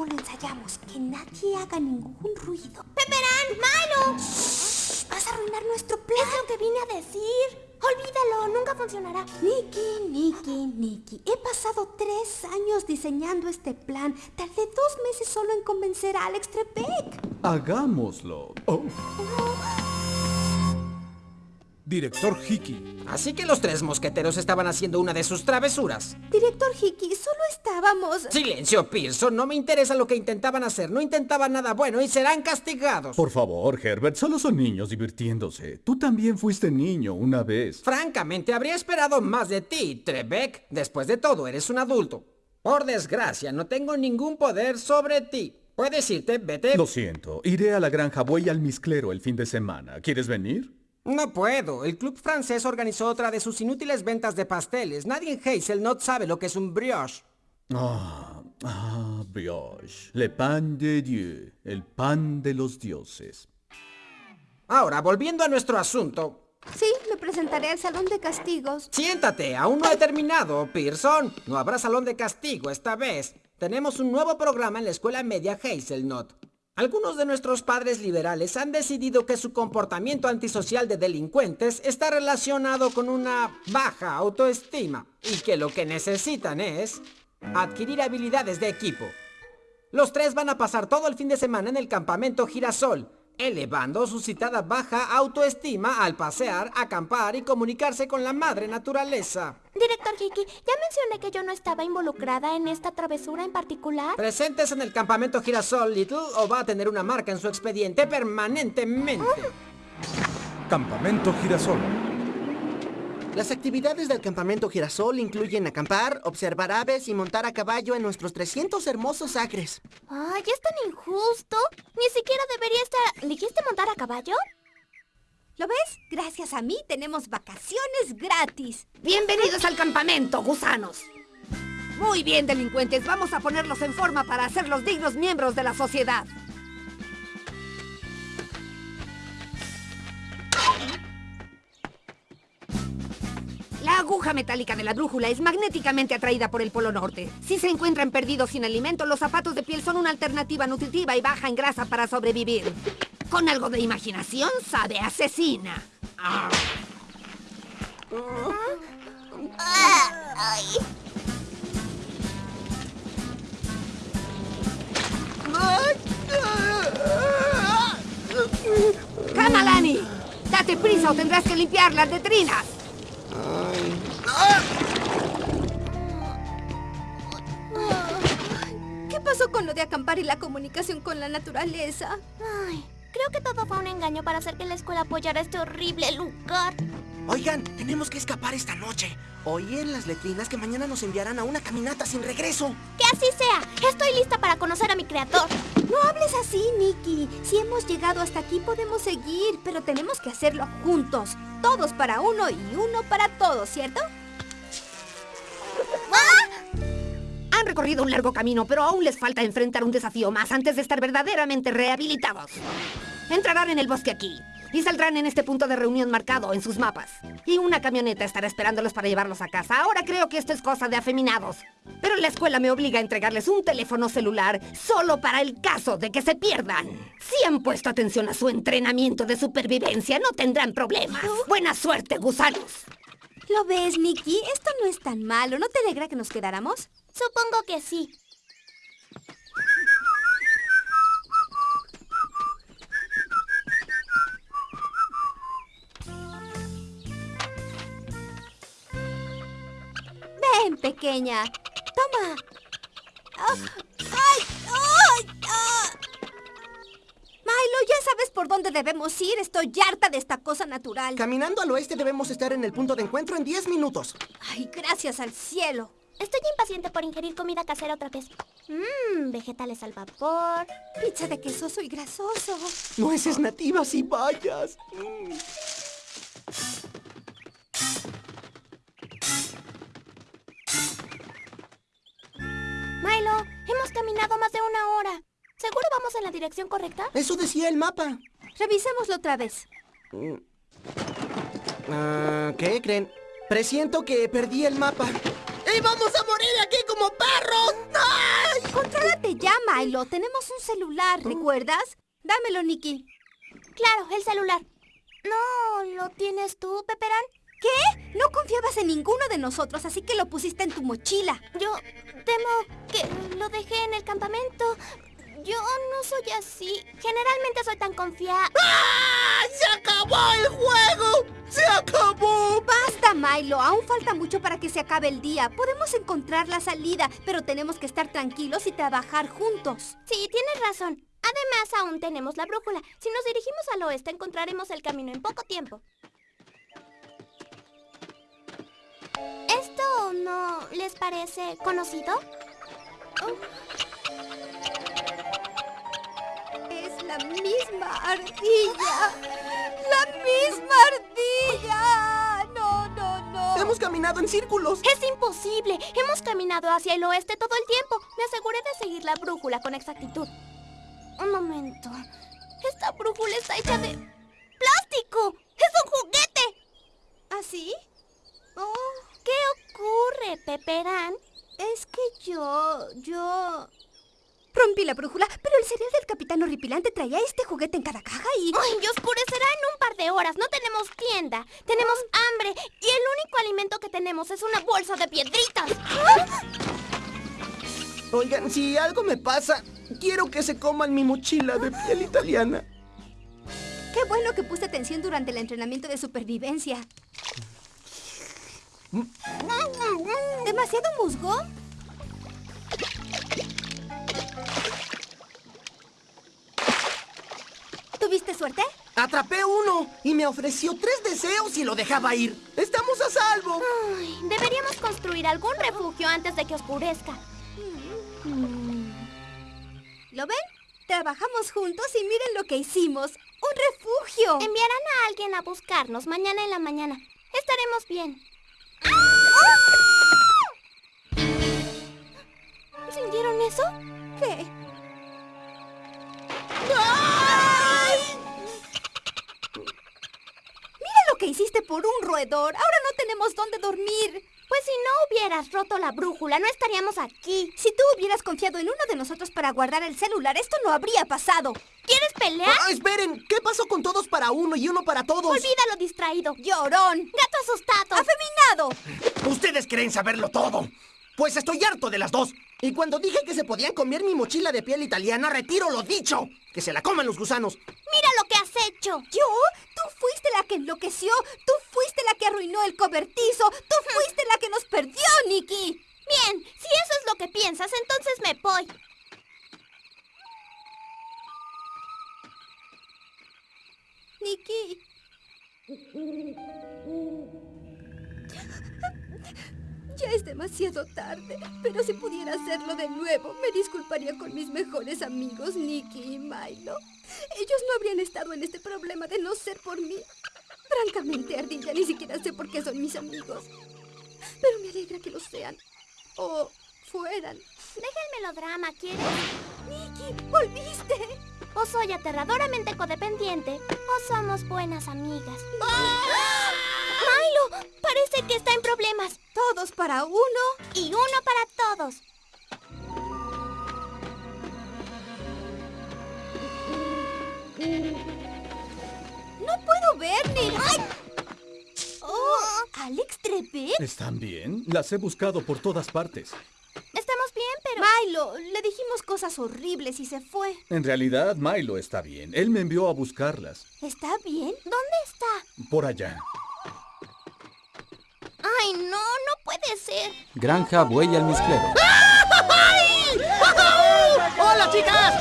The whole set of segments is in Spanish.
cómo lo ensayamos. Que nadie haga ningún ruido. ¡Peperán! ¡Milo! Vas a arruinar nuestro plan. Es lo que vine a decir. Olvídalo, nunca funcionará. Nicky, Nicky, Nicky. He pasado tres años diseñando este plan. Tardé dos meses solo en convencer a Alex Trebek. Hagámoslo. Oh. Director Hickey. Así que los tres mosqueteros estaban haciendo una de sus travesuras. Director Hickey, solo estábamos... Silencio, Pearson. No me interesa lo que intentaban hacer. No intentaban nada bueno y serán castigados. Por favor, Herbert, solo son niños divirtiéndose. Tú también fuiste niño una vez. Francamente, habría esperado más de ti, Trebek. Después de todo, eres un adulto. Por desgracia, no tengo ningún poder sobre ti. Puedes irte, vete. Lo siento. Iré a la granja Buey al Misclero el fin de semana. ¿Quieres venir? No puedo. El club francés organizó otra de sus inútiles ventas de pasteles. Nadie en Hazelnut sabe lo que es un brioche. Ah, ah, brioche. Le pan de Dieu. El pan de los dioses. Ahora, volviendo a nuestro asunto. Sí, me presentaré al salón de castigos. Siéntate, aún no he terminado, Pearson. No habrá salón de castigo esta vez. Tenemos un nuevo programa en la escuela media Hazelnut. Algunos de nuestros padres liberales han decidido que su comportamiento antisocial de delincuentes está relacionado con una baja autoestima y que lo que necesitan es adquirir habilidades de equipo. Los tres van a pasar todo el fin de semana en el campamento Girasol, elevando su citada baja autoestima al pasear, acampar y comunicarse con la madre naturaleza. Director Hickey, ¿ya mencioné que yo no estaba involucrada en esta travesura en particular? Presentes en el campamento Girasol, Little, o va a tener una marca en su expediente permanentemente. Campamento Girasol. Las actividades del campamento Girasol incluyen acampar, observar aves y montar a caballo en nuestros 300 hermosos acres. Ay, es tan injusto. Ni siquiera debería estar... ¿Dijiste montar a caballo? ¿Lo ves? Gracias a mí tenemos vacaciones gratis. Bienvenidos al campamento, gusanos. Muy bien, delincuentes. Vamos a ponerlos en forma para hacerlos dignos miembros de la sociedad. Metálica de la brújula es magnéticamente atraída por el polo norte. Si se encuentran perdidos sin alimento, los zapatos de piel son una alternativa nutritiva y baja en grasa para sobrevivir. Con algo de imaginación, sabe asesina. Ah. ¡Date prisa o tendrás que limpiar las letrinas! ¿Qué pasó con lo de acampar y la comunicación con la naturaleza? Ay, creo que todo fue un engaño para hacer que la escuela apoyara este horrible lugar. Oigan, tenemos que escapar esta noche. Oí en las letrinas que mañana nos enviarán a una caminata sin regreso. Que así sea. Estoy lista para conocer a mi creador. No hables así, Nicky. Si hemos llegado hasta aquí podemos seguir, pero tenemos que hacerlo juntos. Todos para uno y uno para todos, ¿cierto? Han recorrido un largo camino, pero aún les falta enfrentar un desafío más antes de estar verdaderamente rehabilitados. Entrarán en el bosque aquí y saldrán en este punto de reunión marcado en sus mapas. Y una camioneta estará esperándolos para llevarlos a casa. Ahora creo que esto es cosa de afeminados. Pero la escuela me obliga a entregarles un teléfono celular solo para el caso de que se pierdan. Si han puesto atención a su entrenamiento de supervivencia, no tendrán problemas. Buena suerte, gusanos. ¿Lo ves, Nicky? Esto no es tan malo. ¿No te alegra que nos quedáramos? Supongo que sí. Pequeña. Toma. Ah, ¡Ay! ¡Ay! ¡Ah! Milo, ya sabes por dónde debemos ir. Estoy harta de esta cosa natural. Caminando al oeste debemos estar en el punto de encuentro en 10 minutos. Ay, gracias al cielo. Estoy impaciente por ingerir comida casera otra vez. Mmm, vegetales al vapor. Pizza de quesoso y grasoso. Nueces nativas y bayas. Mm. Una hora. ¿Seguro vamos en la dirección correcta? Eso decía el mapa. Revisémoslo otra vez. Ah, ¿Qué creen? Presiento que perdí el mapa. ¡Y vamos a morir aquí como perros! ¡Ay! Contrólate ya, Milo. Tenemos un celular, ¿recuerdas? Dámelo, Nikki. Claro, el celular. No, ¿lo tienes tú, Peperán? ¿Qué? No confiabas en ninguno de nosotros, así que lo pusiste en tu mochila. Yo temo que lo dejé en el campamento. Yo no soy así. Generalmente soy tan confiada. ¡Ah! ¡Se acabó el juego! ¡Se acabó! Basta, Milo. Aún falta mucho para que se acabe el día. Podemos encontrar la salida, pero tenemos que estar tranquilos y trabajar juntos. Sí, tienes razón. Además, aún tenemos la brújula. Si nos dirigimos al oeste, encontraremos el camino en poco tiempo. ¿Esto no les parece conocido? Es la misma ardilla. ¡La misma ardilla! No, no, no. Hemos caminado en círculos. ¡Es imposible! Hemos caminado hacia el oeste todo el tiempo. Me aseguré de seguir la brújula con exactitud. Un momento. Esta brújula está hecha de... ¡Plástico! ¡Es un juguete! ¿Así? Oh, ¿Qué ocurre, Peperán? Es que yo, yo... Rompí la brújula, pero el cereal del capitán horripilante traía este juguete en cada caja y... ¡Ay, y oscurecerá en un par de horas! No tenemos tienda. Tenemos hambre. Y el único alimento que tenemos es una bolsa de piedritas. Oigan, si algo me pasa, quiero que se coman mi mochila de piel italiana. Qué bueno que puse atención durante el entrenamiento de supervivencia. ¿Demasiado musgo? ¿Tuviste suerte? Atrapé uno y me ofreció tres deseos y lo dejaba ir. ¡Estamos a salvo! Ay, deberíamos construir algún refugio antes de que oscurezca. ¿Lo ven? Trabajamos juntos y miren lo que hicimos. ¡Un refugio! Enviarán a alguien a buscarnos mañana en la mañana. Estaremos bien. ¿Sintieron eso? ¿Qué? Mira lo que hiciste por un roedor. Ahora no tenemos dónde dormir. Pues si no hubieras roto la brújula, no estaríamos aquí. Si tú hubieras confiado en uno de nosotros para guardar el celular, esto no habría pasado. ¿Quieres pelear? Ah, esperen, ¿qué pasó con todos para uno y uno para todos? Olvídalo distraído. Llorón. Gato asustado. Afeminado. Ustedes creen saberlo todo. Pues estoy harto de las dos. Y cuando dije que se podían comer mi mochila de piel italiana, retiro lo dicho. Que se la coman los gusanos. Mira lo que has hecho. ¿Yo? Tú fuiste la que enloqueció. Tú fuiste la que arruinó el cobertizo. Tú fuiste la que nos perdió, Nikki. Bien, si eso es lo que piensas, entonces me voy. Nikki. Ya es demasiado tarde, pero si pudiera hacerlo de nuevo, me disculparía con mis mejores amigos, Nicky y Milo. Ellos no habrían estado en este problema de no ser por mí. Francamente, Ardilla, ni siquiera sé por qué son mis amigos. Pero me alegra que lo sean. O fueran. Deja el melodrama, ¿quieres? Nicky, volviste. O soy aterradoramente codependiente, o somos buenas amigas. ¡Milo! Parece que está en problemas. Todos para uno. Y uno para todos. No puedo ver ni... ¡Ay! ¡Oh! ¿Alex Trebek? ¿Están bien? Las he buscado por todas partes. Milo, le dijimos cosas horribles y se fue. En realidad, Milo está bien. Él me envió a buscarlas. ¿Está bien? ¿Dónde está? Por allá. Ay, no, no puede ser. Granja Buey Almizclero. ¡Hola, chicas!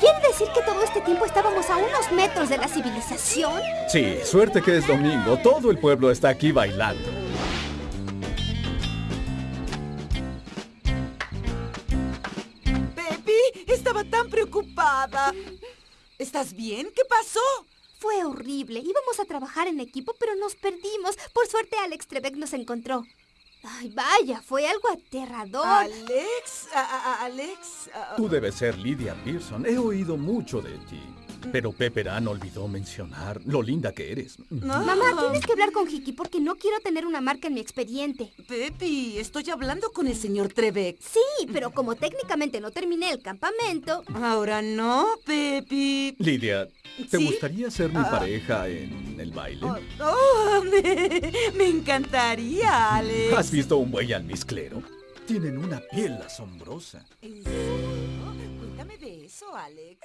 ¿Quiere decir que todo este tiempo estábamos a unos metros de la civilización? Sí, suerte que es domingo. Todo el pueblo está aquí bailando. Estaba tan preocupada. ¿Estás bien? ¿Qué pasó? Fue horrible. Íbamos a trabajar en equipo, pero nos perdimos. Por suerte, Alex Trebek nos encontró. Ay, vaya, fue algo aterrador. Alex, a- a- Alex. a- Tú debes ser Lydia Pearson. He oído mucho de ti. Pero Pepperan olvidó mencionar lo linda que eres. Mamá, tienes que hablar con Hiki porque no quiero tener una marca en mi expediente. Pepi, estoy hablando con el señor Trebek. Sí, pero como técnicamente no terminé el campamento... Ahora no, Pepi. Lidia, ¿te ¿Sí? gustaría ser mi pareja en el baile? Oh, oh, me, me encantaría, Alex. ¿Has visto un buey almizclero? Tienen una piel asombrosa. ¿En serio? Cuéntame de eso, Alex.